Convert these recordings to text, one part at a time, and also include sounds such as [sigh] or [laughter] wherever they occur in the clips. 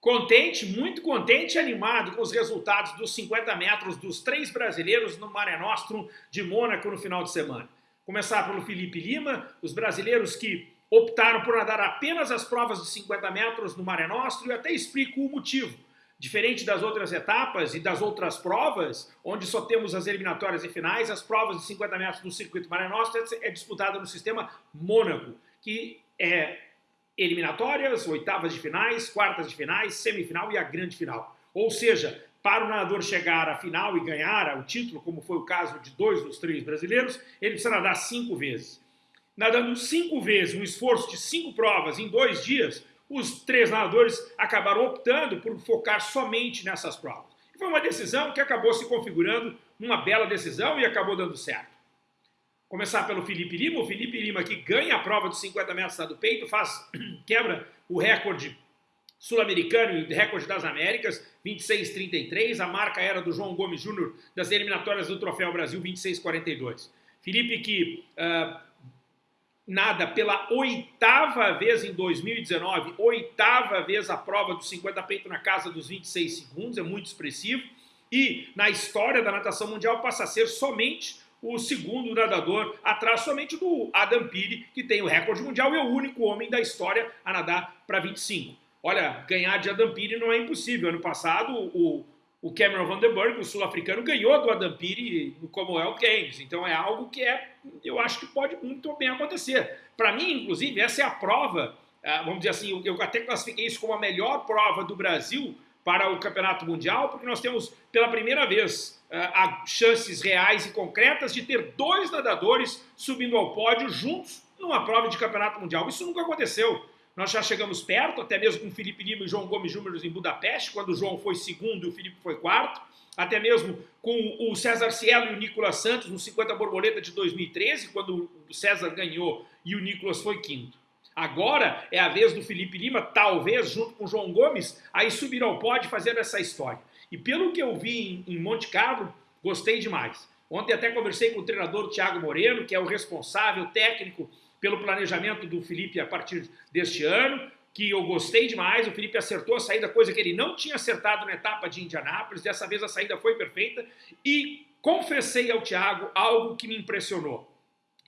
Contente, muito contente e animado com os resultados dos 50 metros dos três brasileiros no Mare Nostrum de Mônaco no final de semana. Começar pelo Felipe Lima, os brasileiros que optaram por nadar apenas as provas de 50 metros no Mare Nostrum e até explico o motivo. Diferente das outras etapas e das outras provas, onde só temos as eliminatórias e finais, as provas de 50 metros do circuito Mare Nostrum é disputada no sistema Mônaco, que é eliminatórias, oitavas de finais, quartas de finais, semifinal e a grande final. Ou seja, para o nadador chegar à final e ganhar o título, como foi o caso de dois dos três brasileiros, ele precisa nadar cinco vezes. Nadando cinco vezes, um esforço de cinco provas em dois dias, os três nadadores acabaram optando por focar somente nessas provas. Foi uma decisão que acabou se configurando uma bela decisão e acabou dando certo. Começar pelo Felipe Lima. O Felipe Lima que ganha a prova dos 50 metros do peito, faz, [clears throat] quebra o recorde sul-americano e recorde das Américas, 26,33. A marca era do João Gomes Júnior das eliminatórias do Troféu Brasil, 26,42. Felipe que uh, nada pela oitava vez em 2019, oitava vez a prova dos 50 peito na casa dos 26 segundos, é muito expressivo. E na história da natação mundial passa a ser somente o segundo nadador, atrás somente do Adam Peary, que tem o recorde mundial e é o único homem da história a nadar para 25. Olha, ganhar de Adam Peary não é impossível. Ano passado, o, o Cameron Vandenberg, o sul-africano, ganhou do Adam Peary no Commonwealth Games. Então é algo que é, eu acho que pode muito bem acontecer. Para mim, inclusive, essa é a prova, ah, vamos dizer assim, eu até classifiquei isso como a melhor prova do Brasil para o Campeonato Mundial, porque nós temos pela primeira vez uh, chances reais e concretas de ter dois nadadores subindo ao pódio juntos numa prova de Campeonato Mundial. Isso nunca aconteceu. Nós já chegamos perto, até mesmo com Felipe Lima e João Gomes Júnior em Budapeste, quando o João foi segundo e o Felipe foi quarto. Até mesmo com o César Cielo e o Nicolas Santos no 50 borboleta de 2013, quando o César ganhou e o Nicolas foi quinto. Agora é a vez do Felipe Lima, talvez junto com o João Gomes, aí subir ao pódio fazer essa história. E pelo que eu vi em, Monte Carlo, gostei demais. Ontem até conversei com o treinador Thiago Moreno, que é o responsável técnico pelo planejamento do Felipe a partir deste ano, que eu gostei demais, o Felipe acertou a saída, coisa que ele não tinha acertado na etapa de Indianápolis, dessa vez a saída foi perfeita, e confessei ao Thiago algo que me impressionou.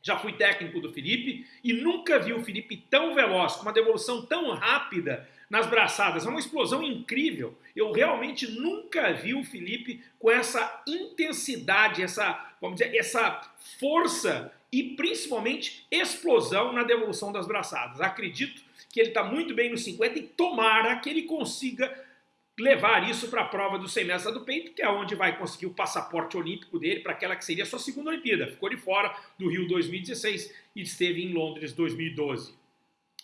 Já fui técnico do Felipe e nunca vi o Felipe tão veloz, com uma devolução tão rápida nas braçadas. É uma explosão incrível. Eu realmente nunca vi o Felipe com essa intensidade, essa, vamos dizer, essa força e principalmente explosão na devolução das braçadas. Acredito que ele está muito bem no 50 e tomara que ele consiga levar isso para a prova do 100 metros do peito, que é onde vai conseguir o passaporte olímpico dele para aquela que seria a sua segunda Olimpíada. Ficou de fora do Rio 2016 e esteve em Londres 2012.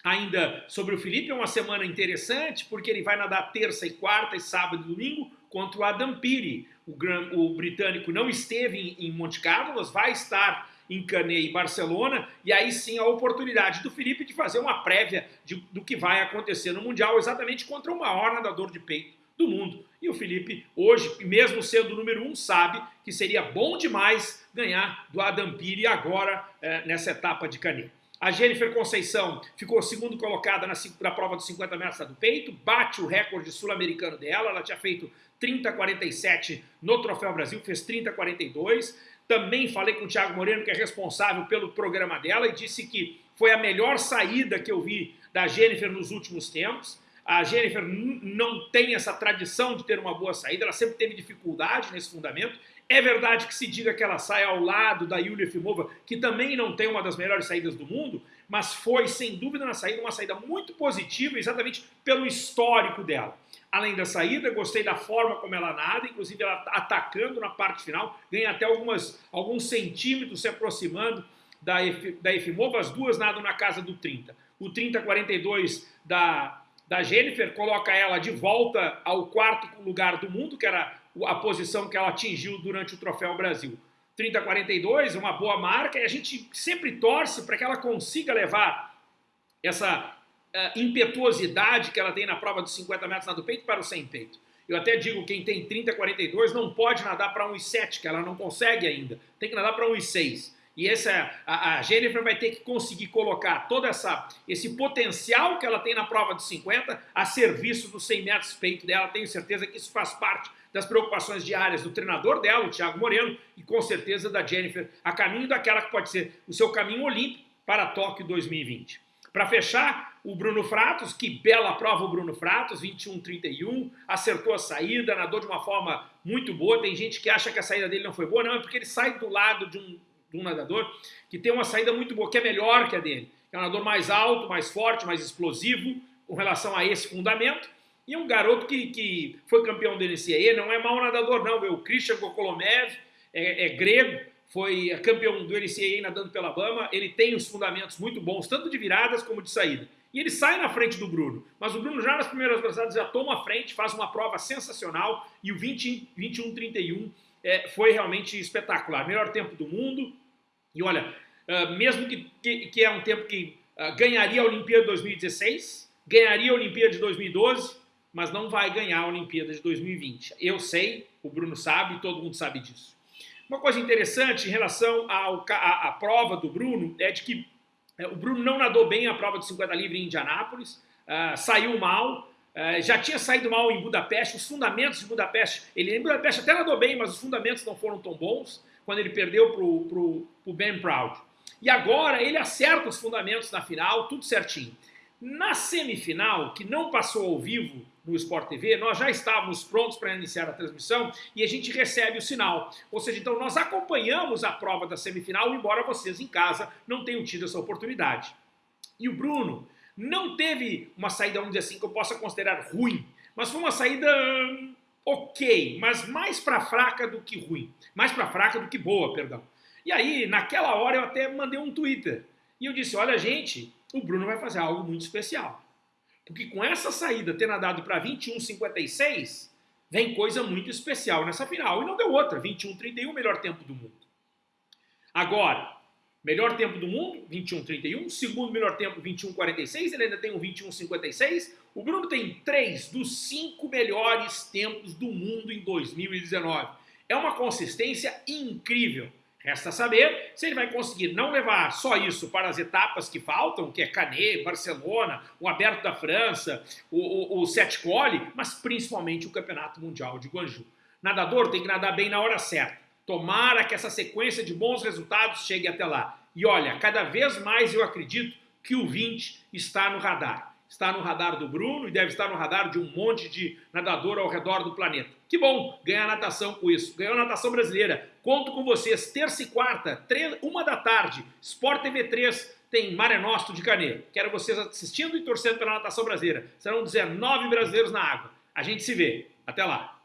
Ainda sobre o Felipe, é uma semana interessante, porque ele vai nadar terça e quarta e sábado e domingo contra o Adam Peary. O, o britânico não esteve em, em Monte Carlo, vai estar em Canet e Barcelona, e aí sim a oportunidade do Felipe de fazer uma prévia de, do que vai acontecer no Mundial, exatamente contra o maior nadador de peito do mundo. E o Felipe, hoje, mesmo sendo o número um, sabe que seria bom demais ganhar do Adam Piri agora é, nessa etapa de Canet. A Jennifer Conceição ficou segundo colocada na, na prova dos 50 metros do peito, bate o recorde sul-americano dela, ela tinha feito 30,47 no Troféu Brasil, fez 30,42. Também falei com o Thiago Moreno, que é responsável pelo programa dela, e disse que foi a melhor saída que eu vi da Jennifer nos últimos tempos. A Jennifer não tem essa tradição de ter uma boa saída, ela sempre teve dificuldade nesse fundamento. É verdade que se diga que ela sai ao lado da Yulia Efimova, que também não tem uma das melhores saídas do mundo, mas foi, sem dúvida, na saída uma saída muito positiva, exatamente pelo histórico dela. Além da saída, gostei da forma como ela nada, inclusive ela atacando na parte final, ganha até algumas, alguns centímetros se aproximando da, da Efimova, as duas nadam na casa do 30. O 30-42 da da Jennifer, coloca ela de volta ao quarto lugar do mundo, que era a posição que ela atingiu durante o Troféu Brasil. 30-42, uma boa marca, e a gente sempre torce para que ela consiga levar essa uh, impetuosidade que ela tem na prova dos 50 metros do peito para o sem peito. Eu até digo, quem tem 30-42 não pode nadar para 1,7, que ela não consegue ainda. Tem que nadar para 1,6. E essa, a, a Jennifer vai ter que conseguir colocar todo essa, esse potencial que ela tem na prova de 50 a serviço dos 100 metros peito dela. Tenho certeza que isso faz parte das preocupações diárias do treinador dela, o Thiago Moreno, e com certeza da Jennifer, a caminho daquela que pode ser o seu caminho olímpico para Tóquio 2020. Para fechar, o Bruno Fratos, que bela prova o Bruno Fratos, 21-31, acertou a saída, nadou de uma forma muito boa. Tem gente que acha que a saída dele não foi boa, não, é porque ele sai do lado de um, de um nadador que tem uma saída muito boa, que é melhor que a dele. É um nadador mais alto, mais forte, mais explosivo com relação a esse fundamento. E um garoto que, que foi campeão do NCAA, não é mau nadador não, o Christian Gokolomev, é, é grego, foi campeão do NCAA nadando pela Bama, ele tem os fundamentos muito bons, tanto de viradas como de saída. E ele sai na frente do Bruno, mas o Bruno já nas primeiras braçadas já toma a frente, faz uma prova sensacional e o 21-31 é, foi realmente espetacular. Melhor tempo do mundo e olha, uh, mesmo que, que, que, é um tempo que uh, ganharia a Olimpíada de 2016, ganharia a Olimpíada de 2012, mas não vai ganhar a Olimpíada de 2020. Eu sei, o Bruno sabe, todo mundo sabe disso. Uma coisa interessante em relação à, prova do Bruno é de que é, o Bruno não nadou bem a prova de 50 livre em Indianápolis, uh, saiu mal, já tinha saído mal em Budapeste, os fundamentos de Budapeste, ele em Budapeste até nadou bem, mas os fundamentos não foram tão bons quando ele perdeu para o Ben Proud. E agora ele acerta os fundamentos na final, tudo certinho. Na semifinal, que não passou ao vivo no Sport TV, nós já estávamos prontos para iniciar a transmissão e a gente recebe o sinal. Ou seja, então nós acompanhamos a prova da semifinal, embora vocês em casa não tenham tido essa oportunidade. E o Bruno não teve uma saída, vamos dizer assim, que eu possa considerar ruim, mas foi uma saída hum, ok, mas mais para fraca do que ruim. Mais para fraca do que boa, perdão. E aí, naquela hora, eu até mandei um Twitter. E eu disse, olha gente, o Bruno vai fazer algo muito especial. Porque com essa saída ter nadado para 21,56, vem coisa muito especial nessa final. E não deu outra, 21,31, melhor tempo do mundo. Agora, melhor tempo do mundo, 21,31. Segundo melhor tempo, 21,46. Ele ainda tem um 21,56. O Bruno tem três dos cinco melhores tempos do mundo em 2019. É uma consistência incrível. Resta saber se ele vai conseguir não levar só isso para as etapas que faltam, que é Canet, Barcelona, o Aberto da França, o, o, o Sete Cole, mas principalmente o Campeonato Mundial de Guangzhou. Nadador tem que nadar bem na hora certa. Tomara que essa sequência de bons resultados chegue até lá. E olha, cada vez mais eu acredito que o 20 está no radar está no radar do Bruno e deve estar no radar de um monte de nadador ao redor do planeta. Que bom ganhar natação com isso. Ganhou natação brasileira. Conto com vocês, terça e quarta, uma da tarde, Sport TV 3, tem Mare Nostro de Canet. Quero vocês assistindo e torcendo pela natação brasileira. Serão 19 brasileiros na água. A gente se vê. Até lá.